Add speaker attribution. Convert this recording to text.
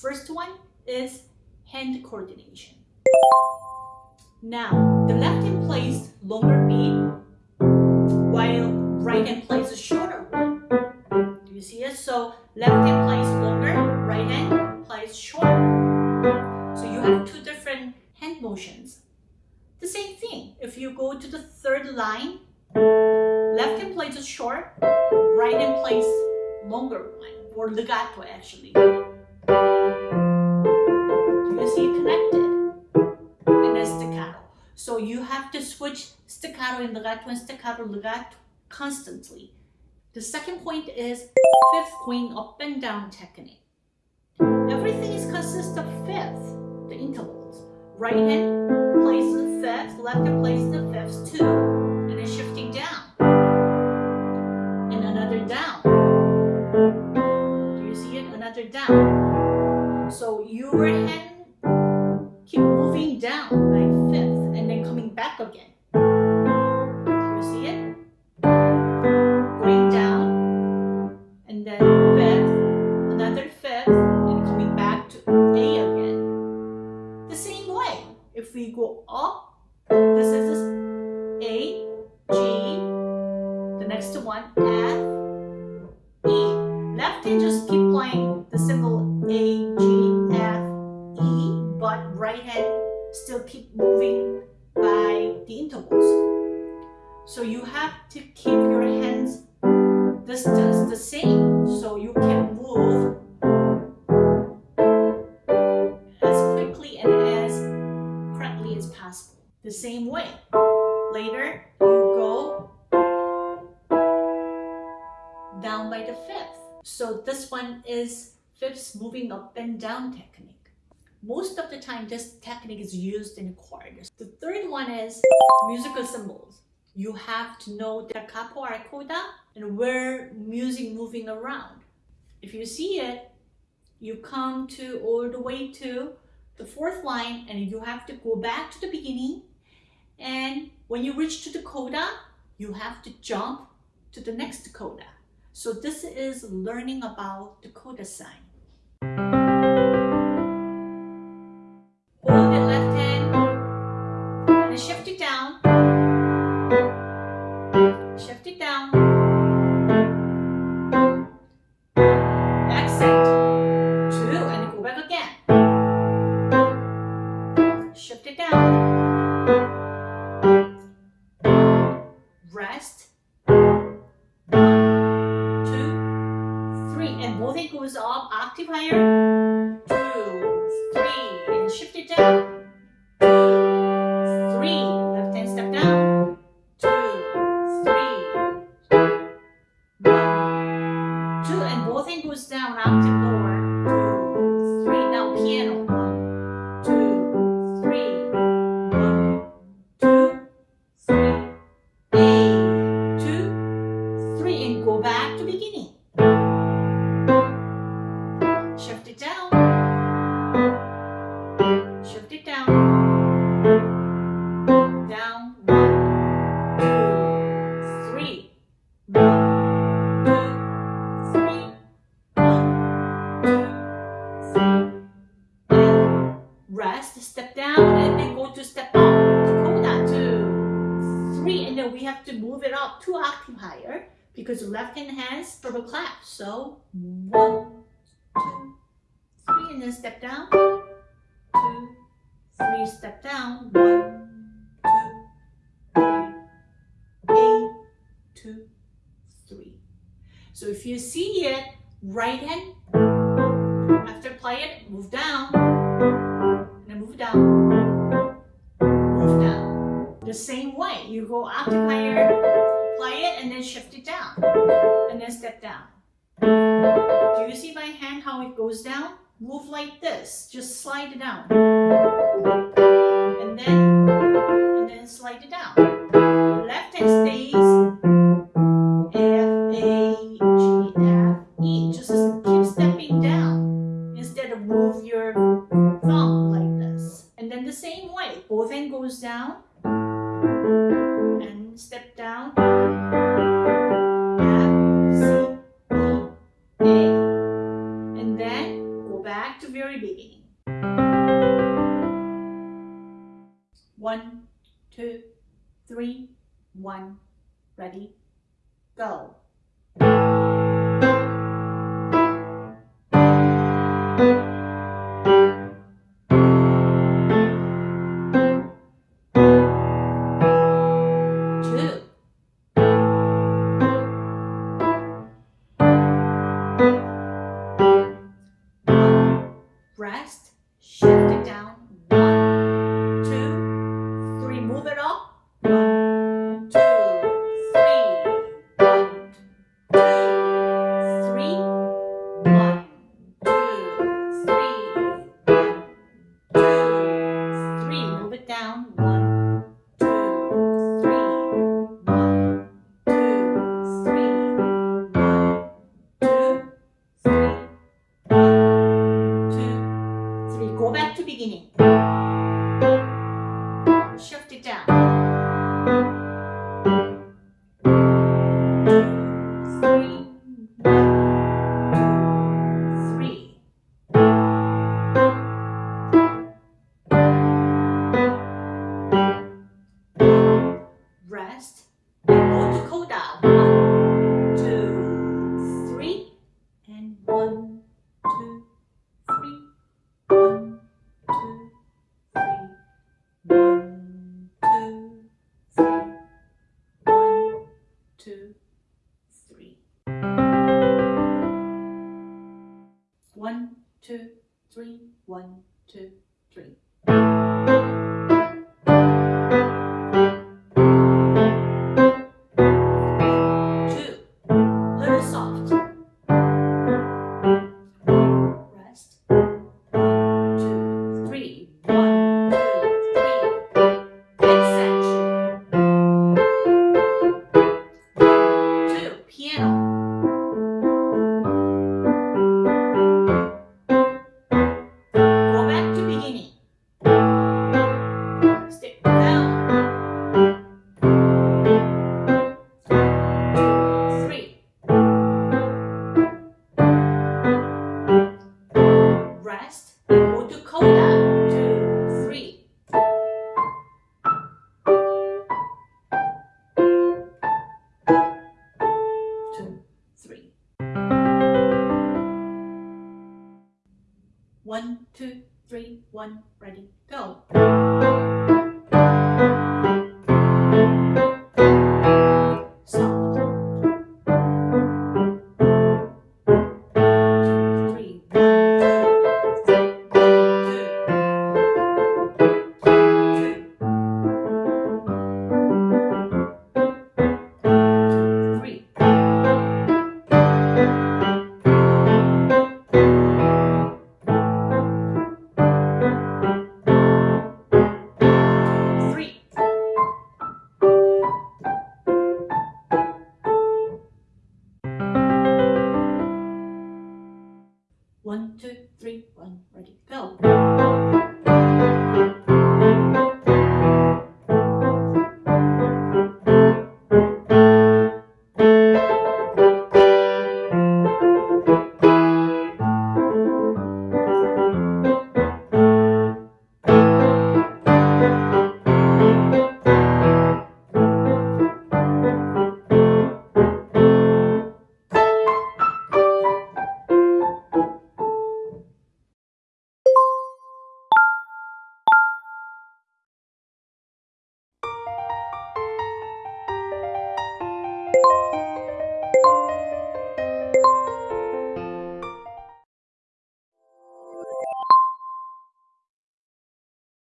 Speaker 1: First one is hand coordination. Now, the left hand plays longer beat while right hand plays a shorter one. Do you see it? So left hand plays longer, right hand plays shorter. So you have two different hand motions. The same thing, if you go to the third line, left hand plays a short, right hand plays longer one, or legato actually. So you have to switch staccato and legato and staccato legato constantly. The second point is fifth going up and down technique. Everything is consist of fifth, the intervals. Right hand plays the fifth, left hand plays the fifths too, and then shifting down. And another down. Do you see it? Another down. So your hand if we go up, this is A, G, the next one F, E. Left hand just keep playing the symbol A, G, F, E, but right hand still keep moving by the intervals. So you have to keep your hands distance the same so you can move by the fifth. So this one is fifths moving up and down technique. Most of the time, this technique is used in chords. The third one is musical symbols. You have to know da capo al coda and where music moving around. If you see it, you come to all the way to the fourth line and you have to go back to the beginning. And when you reach to the coda, you have to jump to the next coda. So this is learning about the coda sign. Hold it left hand and shift it down. Shift it down. Accent. Two and go back again. Shift it down. Goes down, rest, step down, and then go to step up to. Two, three, and then we have to move it up two octave higher because left hand has for the clap. So one, two, three, and then step down. Two, three, step down. One, two, three. A, two, three. So if you see it, right hand, after play it, move down, down, move down. The same way, you go octave higher, play it, and then shift it down, and then step down. Do you see my hand how it goes down? Move like this, just slide it down. And then, and then slide it down. to very beginning. One, two, three, one, ready, go. Bye. One, two, two, three, one, ready, go.